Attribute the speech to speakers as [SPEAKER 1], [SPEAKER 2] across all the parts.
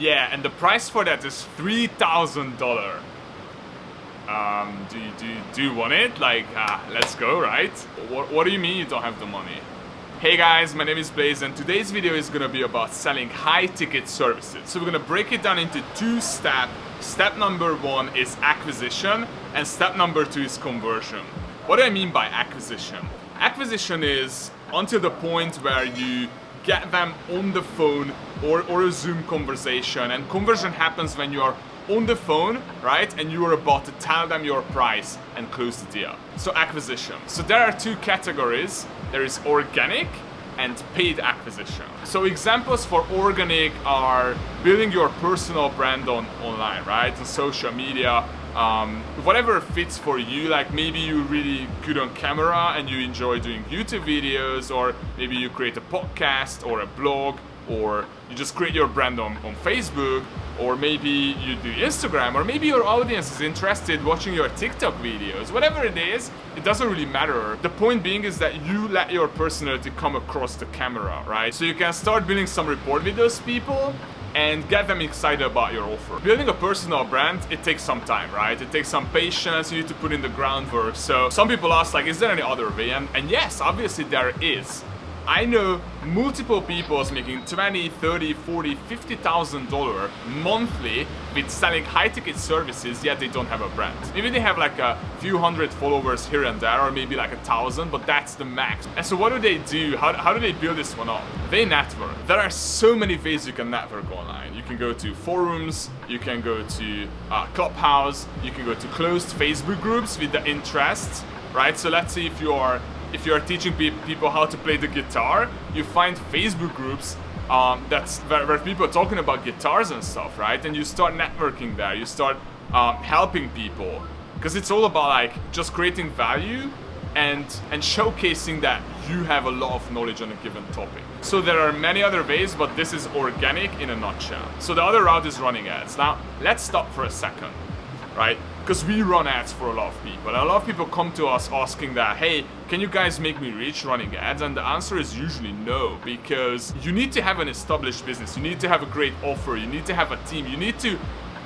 [SPEAKER 1] Yeah, and the price for that is $3,000. Um, do you, do, do you want it? Like, uh, let's go, right? What, what do you mean you don't have the money? Hey guys, my name is Blaze and today's video is gonna be about selling high ticket services. So we're gonna break it down into two steps. Step number one is acquisition and step number two is conversion. What do I mean by acquisition? Acquisition is until the point where you get them on the phone or, or a Zoom conversation and conversion happens when you are on the phone, right? And you are about to tell them your price and close the deal. So acquisition. So there are two categories. There is organic and paid acquisition. So examples for organic are building your personal brand on online, right? On social media, um, whatever fits for you like maybe you're really good on camera and you enjoy doing YouTube videos or maybe you create a podcast or a blog or you just create your brand on, on Facebook or maybe you do Instagram or maybe your audience is interested watching your TikTok videos. Whatever it is it doesn't really matter. The point being is that you let your personality come across the camera right? So you can start building some rapport with those people and get them excited about your offer. Building a personal brand, it takes some time, right? It takes some patience, you need to put in the groundwork. So some people ask like, is there any other way? And, and yes, obviously there is. I know multiple people making 20, 30, 40, 50,000 dollar monthly with selling high ticket services yet they don't have a brand. Maybe they have like a few hundred followers here and there or maybe like a thousand but that's the max. And so what do they do? How, how do they build this one up? They network. There are so many ways you can network online. You can go to forums, you can go to uh, Clubhouse, you can go to closed Facebook groups with the interests, right? So let's say if you are if you're teaching pe people how to play the guitar, you find Facebook groups um, that's where, where, people are talking about guitars and stuff, right? And you start networking there, you start um, helping people, because it's all about like just creating value and and showcasing that you have a lot of knowledge on a given topic. So there are many other ways, but this is organic in a nutshell. So the other route is running ads. Now, let's stop for a second, right? Because we run ads for a lot of people. A lot of people come to us asking that, hey, can you guys make me rich running ads? And the answer is usually no, because you need to have an established business. You need to have a great offer. You need to have a team. You need to,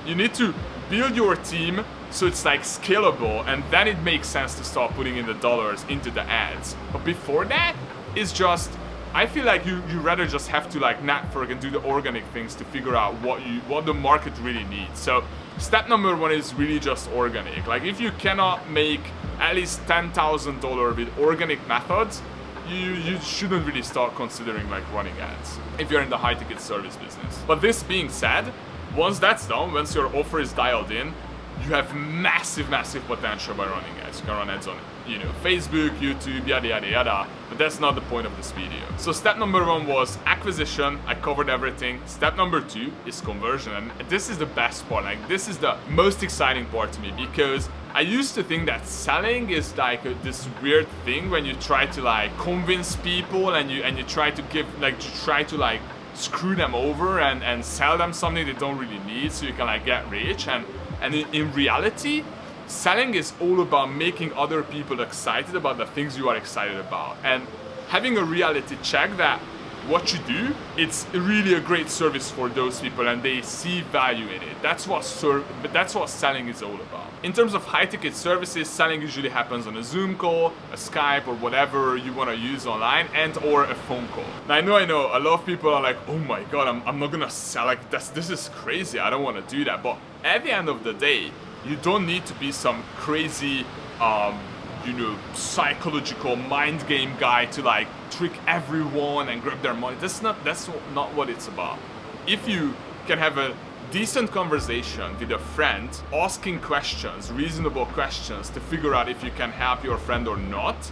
[SPEAKER 1] you need to build your team so it's like scalable and then it makes sense to start putting in the dollars into the ads. But before that, it's just I feel like you you rather just have to like network and do the organic things to figure out what you what the market really needs. So step number one is really just organic. Like if you cannot make at least ten thousand dollar with organic methods, you you shouldn't really start considering like running ads if you're in the high ticket service business. But this being said, once that's done, once your offer is dialed in, you have massive, massive potential by running ads. You can run ads on, you know, Facebook, YouTube, yada, yada, yada. But that's not the point of this video. So step number one was acquisition. I covered everything. Step number two is conversion. And this is the best part. Like, this is the most exciting part to me because I used to think that selling is like a, this weird thing when you try to like convince people and you and you try to give like try to like screw them over and and sell them something they don't really need so you can like get rich and and in reality, selling is all about making other people excited about the things you are excited about. And having a reality check that what you do, it's really a great service for those people and they see value in it. That's what but that's what selling is all about. In terms of high ticket services, selling usually happens on a Zoom call, a Skype or whatever you want to use online and or a phone call. Now I know I know a lot of people are like, oh my god, I'm, I'm not gonna sell like this, this is crazy, I don't want to do that. But at the end of the day, you don't need to be some crazy, um, you know, psychological mind game guy to like trick everyone and grab their money. That's not that's not what it's about. If you can have a decent conversation with a friend, asking questions, reasonable questions to figure out if you can help your friend or not,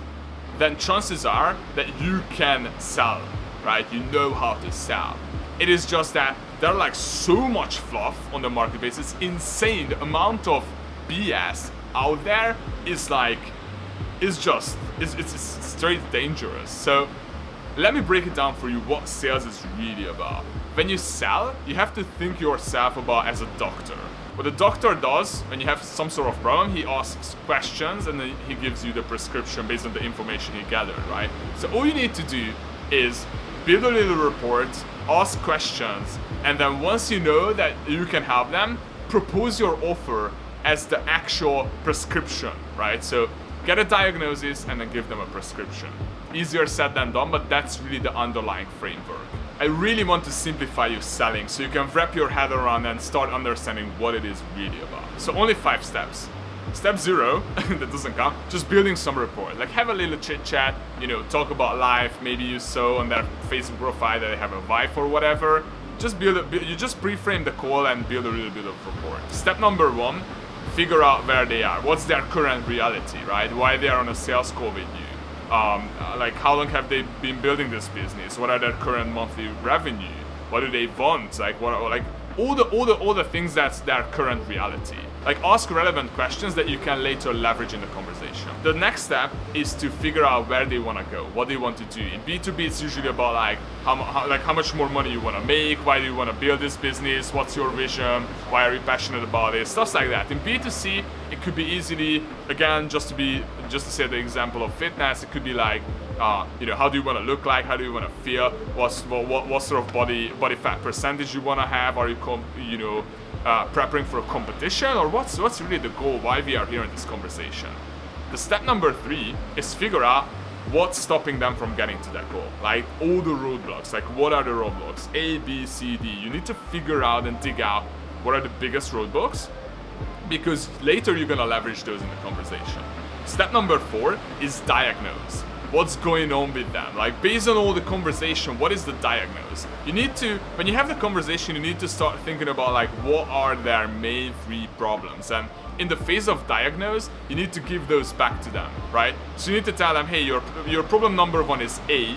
[SPEAKER 1] then chances are that you can sell, right? You know how to sell. It is just that there are like so much fluff on the marketplace. It's insane. The amount of BS out there is like, it's just, it's, it's, it's straight dangerous. So let me break it down for you what sales is really about. When you sell, you have to think yourself about as a doctor. What the doctor does when you have some sort of problem, he asks questions and then he gives you the prescription based on the information he gathered, right? So all you need to do is build a little report, ask questions, and then once you know that you can help them, propose your offer as the actual prescription, right? So get a diagnosis and then give them a prescription. Easier said than done, but that's really the underlying framework. I really want to simplify your selling so you can wrap your head around and start understanding what it is really about. So only five steps. Step zero, that doesn't count, just building some rapport. Like have a little chit chat, you know, talk about life, maybe you saw on their Facebook profile that they have a wife or whatever. Just build, a, you just pre-frame the call and build a little bit of rapport. Step number one, figure out where they are. What's their current reality, right? Why they are on a sales call with you. Um, like how long have they been building this business? What are their current monthly revenue? What do they want? Like what? Like all the all the all the things that's their current reality. Like ask relevant questions that you can later leverage in the conversation. The next step is to figure out where they want to go, what they want to do. In B2B, it's usually about like how, how like how much more money you want to make, why do you want to build this business, what's your vision, why are you passionate about it, stuff like that. In B2C, it could be easily again just to be just to say the example of fitness, it could be like uh, you know, how do you want to look like? How do you want to feel? What's what, what sort of body body fat percentage you want to have? Are you you know uh, preparing for a competition, or what's what's really the goal? Why we are here in this conversation? The step number three is figure out what's stopping them from getting to that goal. Like all the roadblocks. Like what are the roadblocks? A, B, C, D. You need to figure out and dig out what are the biggest roadblocks because later you're gonna leverage those in the conversation. Step number four is diagnose what's going on with them. Like based on all the conversation, what is the diagnosis? You need to, when you have the conversation, you need to start thinking about like what are their main three problems. And in the phase of diagnose, you need to give those back to them, right? So you need to tell them, hey, your, your problem number one is A,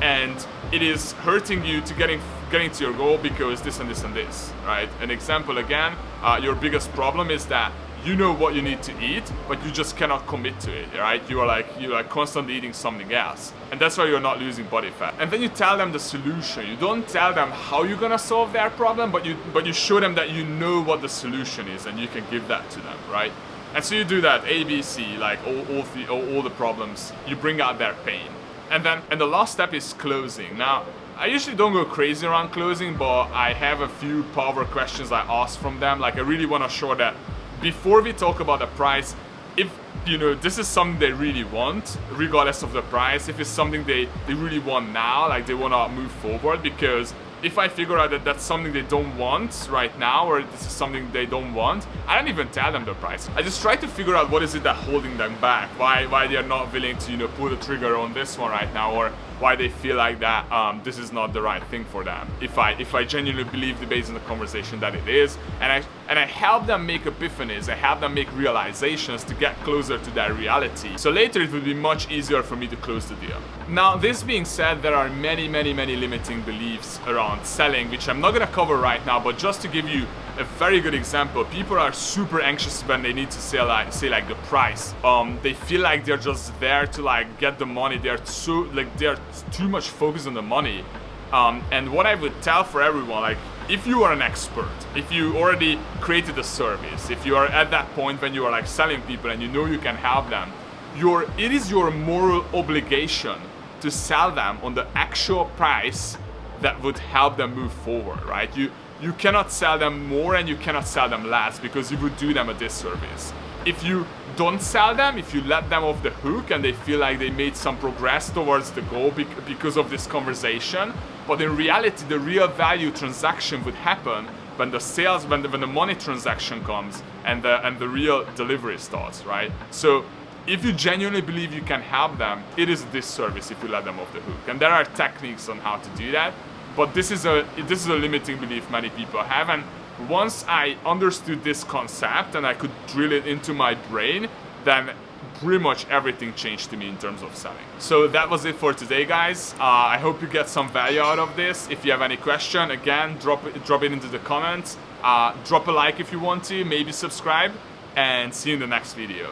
[SPEAKER 1] and it is hurting you to getting getting to your goal because this and this and this, right? An example again, uh, your biggest problem is that you know what you need to eat, but you just cannot commit to it, right? You are like you are constantly eating something else. And that's why you're not losing body fat. And then you tell them the solution. You don't tell them how you're gonna solve their problem, but you but you show them that you know what the solution is and you can give that to them, right? And so you do that ABC, like all, all the all, all the problems, you bring out their pain. And then and the last step is closing. Now I usually don't go crazy around closing, but I have a few power questions I ask from them. Like I really want to show that before we talk about the price, if you know this is something they really want, regardless of the price, if it's something they, they really want now, like they want to move forward, because if I figure out that that's something they don't want right now or this is something they don't want, I don't even tell them the price. I just try to figure out what is it that holding them back, why why they are not willing to you know pull the trigger on this one right now or why they feel like that um, this is not the right thing for them. If I if I genuinely believe the based on the conversation that it is, and I and I help them make epiphanies, I help them make realizations to get closer to that reality. So later it will be much easier for me to close the deal. Now this being said, there are many many many limiting beliefs around selling, which I'm not gonna cover right now, but just to give you a very good example. People are super anxious when they need to say like say like the price. Um, they feel like they're just there to like get the money. They're so like they're too much focused on the money. Um, and what I would tell for everyone, like if you are an expert, if you already created a service, if you are at that point when you are like selling people and you know you can help them, your it is your moral obligation to sell them on the actual price that would help them move forward, right? You you cannot sell them more and you cannot sell them less because you would do them a disservice. If you don't sell them, if you let them off the hook and they feel like they made some progress towards the goal because of this conversation, but in reality the real value transaction would happen when the sales, when the, when the money transaction comes and the, and the real delivery starts, right? So if you genuinely believe you can help them, it is a disservice if you let them off the hook. And there are techniques on how to do that. But this is a this is a limiting belief many people have, and once I understood this concept and I could drill it into my brain, then pretty much everything changed to me in terms of selling. So that was it for today, guys. Uh, I hope you get some value out of this. If you have any question, again, drop it, drop it into the comments. Uh, drop a like if you want to, maybe subscribe, and see you in the next video.